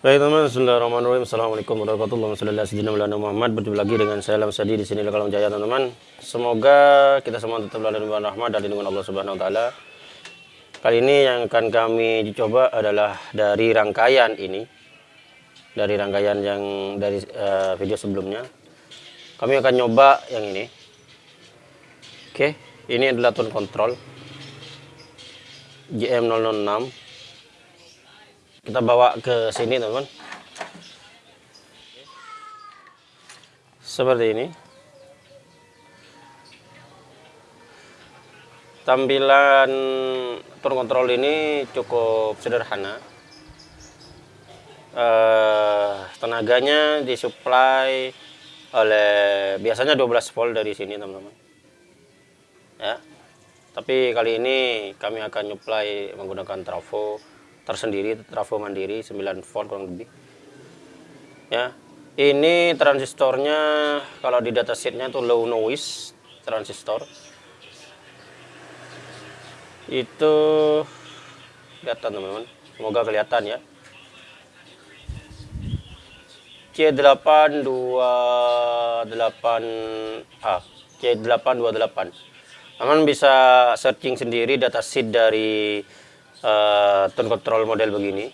Baik teman-teman, Bismillahirrahmanirrahim. Assalamualaikum warahmatullahi wabarakatuh. Muhammad berjumpa lagi dengan saya Lam Sadi di sini Kalam Jaya teman-teman. Semoga kita semua tetap dalam rahmat dan lindungan Allah Subhanahu wa taala. Kali ini yang akan kami coba adalah dari rangkaian ini. Dari rangkaian yang dari uh, video sebelumnya. Kami akan nyoba yang ini. Oke, ini adalah tone control GM006 kita bawa ke sini teman-teman. Seperti ini. Tampilan turun kontrol ini cukup sederhana. Uh, tenaganya disuplai oleh biasanya 12 volt dari sini teman-teman. Ya. Tapi kali ini kami akan nyuplai menggunakan trafo tersendiri trafo mandiri 9 volt kurang lebih. Ya ini transistornya kalau di datasheetnya itu low noise transistor. Itu kelihatan teman-teman. Semoga kelihatan ya. C828A C828 teman bisa searching sendiri datasheet dari uh, tone control model begini.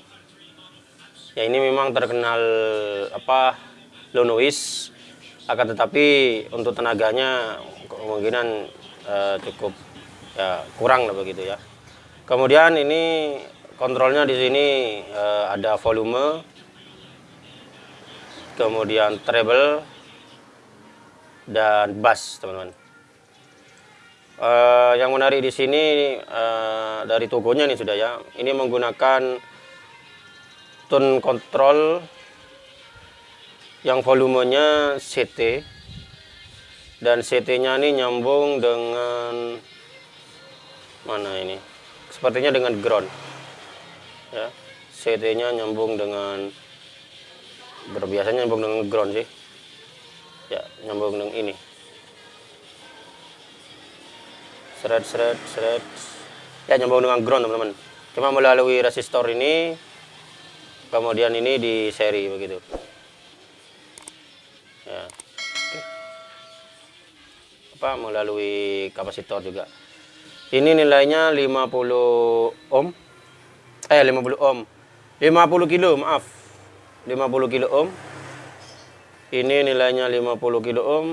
Ya ini memang terkenal apa low noise akan tetapi untuk tenaganya kemungkinan uh, cukup ya kurang lah begitu ya. Kemudian ini kontrolnya di sini uh, ada volume. Kemudian treble. Dan bass teman-teman Uh, yang menarik di sini uh, dari tokonya nih sudah ya. Ini menggunakan tone control yang volumenya CT dan CT-nya ini nyambung dengan mana ini? Sepertinya dengan ground. Ya. CT-nya nyambung dengan berbiasanya nyambung dengan ground sih. Ya, nyambung dengan ini. Seret seret seret. Ya nyambung dengan ground teman-teman. Cuma melalui resistor ini kemudian ini di seri begitu. Ya. Apa melalui kapasitor juga. Ini nilainya 50 ohm. Eh 50 ohm. 50 kilo maaf. 50 kilo ohm. Ini nilainya 50 kilo ohm.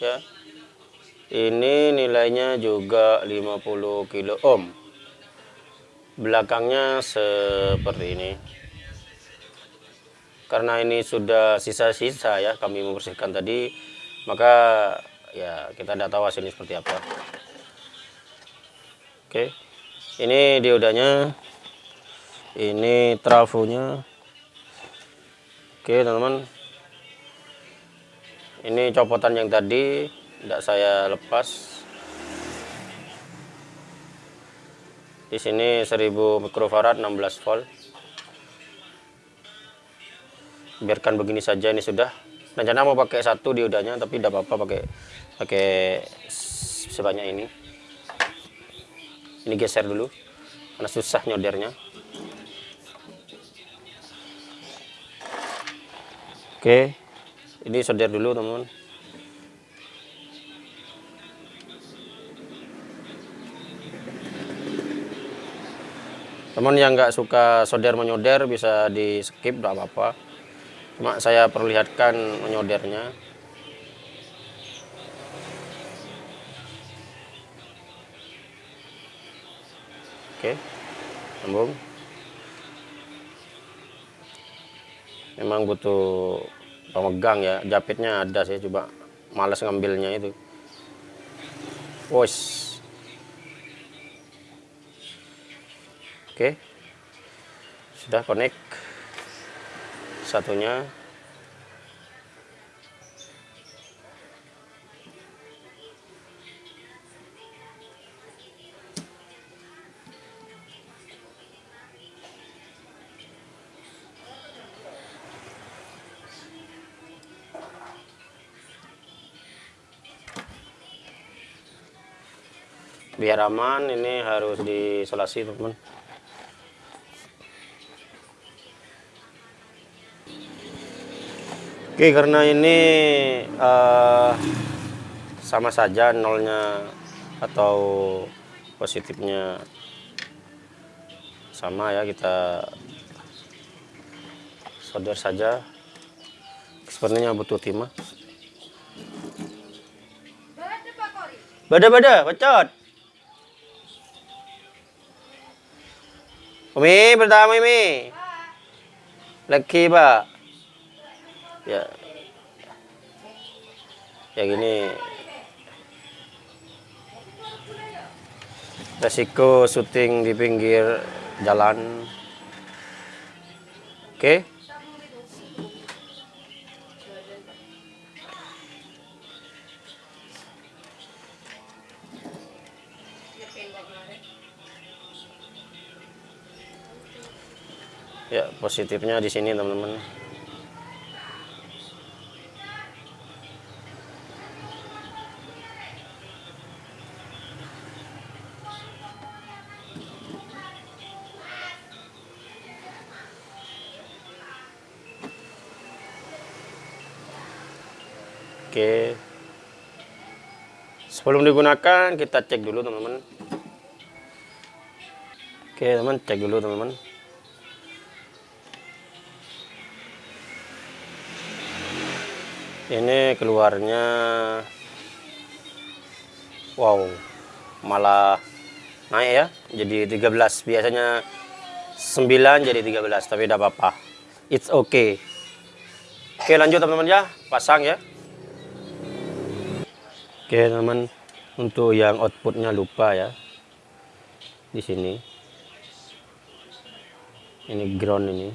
Ya ini nilainya juga 50 kilo ohm. Belakangnya seperti ini. Karena ini sudah sisa-sisa ya kami membersihkan tadi, maka ya kita tidak tahu hasilnya seperti apa. Oke. Ini diodanya. Ini trafonya. Oke, teman-teman. Ini copotan yang tadi tidak saya lepas. Di sini 1000 mikrofarad 16 volt. Biarkan begini saja ini sudah. Rencana mau pakai satu diodanya tapi tidak apa-apa pakai pakai sebanyak ini. Ini geser dulu karena susah nyodernya. Oke ini solder dulu teman-teman teman yang nggak suka solder menyoder bisa di skip tidak apa-apa. Cuma saya perlihatkan menyodernya oke sambung memang butuh pemegang ya japitnya ada sih coba males ngambilnya itu. Wos. Oke. Sudah connect satunya. biar aman ini harus diisolasi teman-teman Oke karena ini uh, sama saja nolnya atau positifnya sama ya kita solder saja. Sebenarnya butuh timah. Bada-bada bacot. Umi pertama Umi. Lagi pak ya. Ya gini. Resiko syuting di pinggir jalan. Oke. Okay. ya positifnya di sini teman-teman Oke. Sebelum digunakan kita cek dulu teman-teman. Oke teman cek dulu teman-teman. Ini keluarnya wow malah naik ya jadi 13 biasanya 9 jadi 13 tapi tidak apa-apa it's okay oke lanjut teman-teman ya pasang ya Oke teman untuk yang outputnya lupa ya. Di sini. Ini ground ini.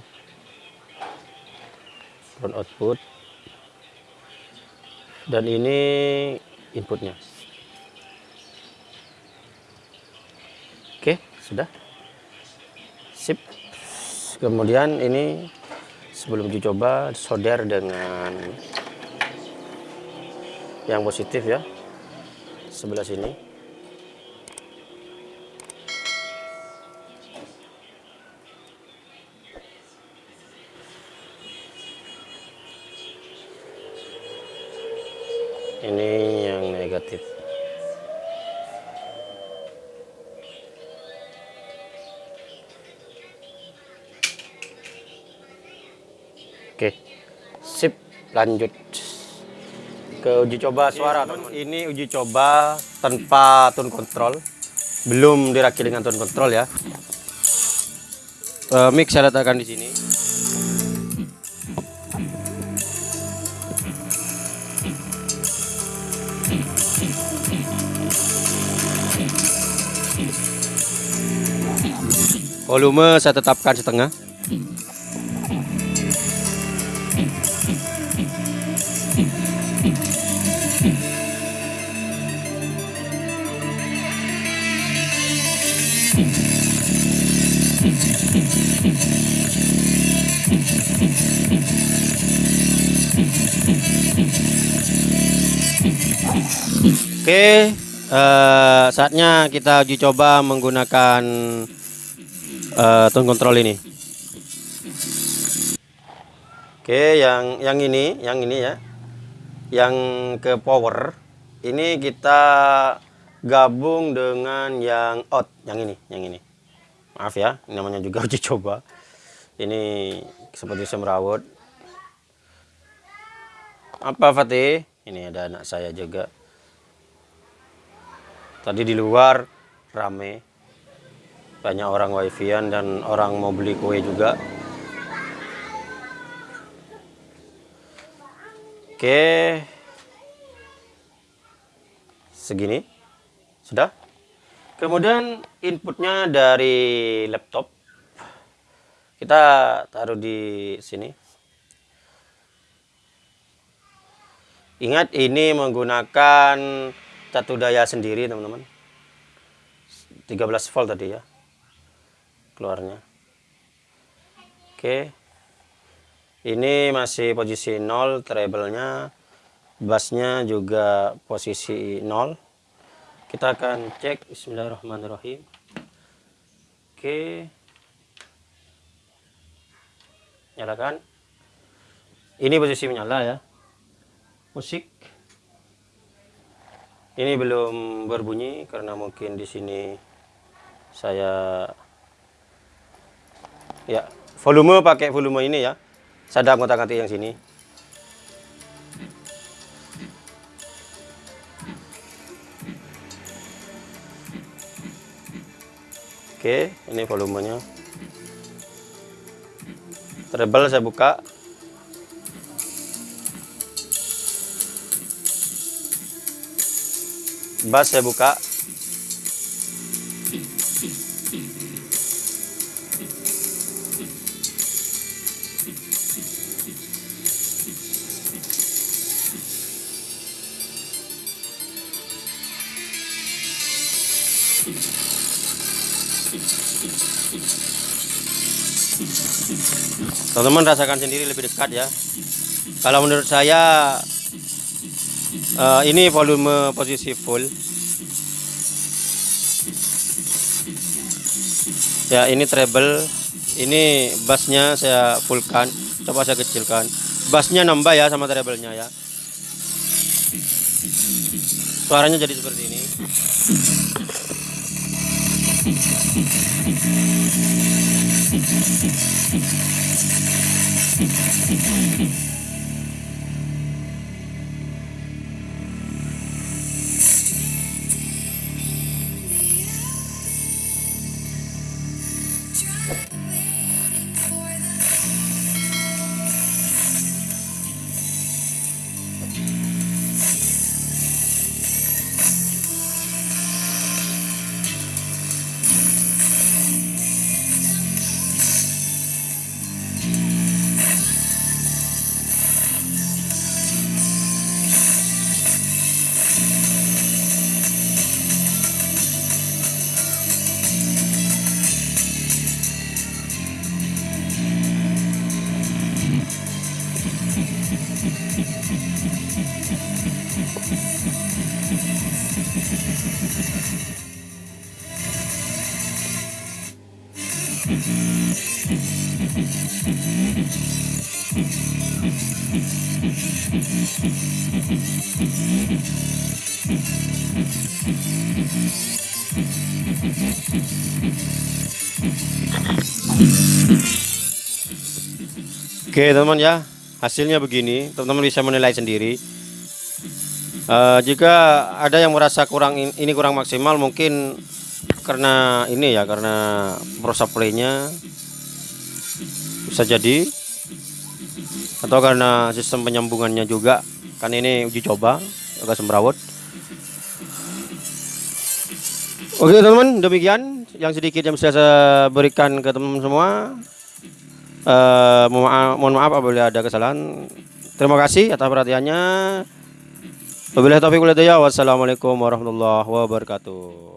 Ground output. Dan ini inputnya. Oke sudah. Sip. Kemudian ini sebelum dicoba solder dengan yang positif ya sebelah sini. Ini yang negatif. Oke sip lanjut ke uji coba suara teman ini uji coba tanpa tone control. Belum dirakit dengan tone control ya. Uh, mic saya letakkan di sini. Volume saya tetapkan setengah Oke, uh, saatnya kita uji coba menggunakan uh, tone control ini. Oke, yang yang ini, yang ini ya, yang ke power ini kita gabung dengan yang out, yang ini, yang ini. Maaf ya, namanya juga uji coba. Ini seperti semrawut. Apa Fatih? Ini ada anak saya juga. Tadi di luar rame. Banyak orang wifi-an dan orang mau beli kue juga. Oke. Segini. Sudah? Kemudian inputnya dari laptop. Kita taruh di sini. Ingat ini menggunakan satu daya sendiri teman-teman 13 volt tadi ya keluarnya oke ini masih posisi 0 treble-nya bassnya juga posisi 0 kita akan cek. Bismillahirrahmanirrahim. Oke. Nyalakan. Ini posisi menyala ya. Musik. Ini belum berbunyi karena mungkin di sini saya ya volume pakai volume ini ya. Sadap ngotak-ngatik yang sini Oke, ini volumenya. Treble saya buka. Bass saya buka. Teman-teman rasakan sendiri lebih dekat ya. Kalau menurut saya uh, ini volume posisi full. Ya ini treble. Ini bassnya saya fullkan. Coba saya kecilkan. Bassnya nambah ya sama treble-nya ya. Suaranya jadi seperti ini Thank you. Oke teman-teman ya. Hasilnya begini. Teman-teman bisa menilai sendiri. Uh, jika ada yang merasa kurang ini kurang maksimal mungkin karena ini ya karena proses playnya bisa jadi. Atau karena sistem penyambungannya juga. Kan ini uji coba agak semrawut oke teman-teman demikian yang sedikit yang bisa saya berikan ke teman-teman semua Uh, mohon, maaf, mohon maaf apabila ada kesalahan. Terima kasih atas perhatiannya. Wabillahi taufiq Wassalamualaikum warahmatullahi wabarakatuh.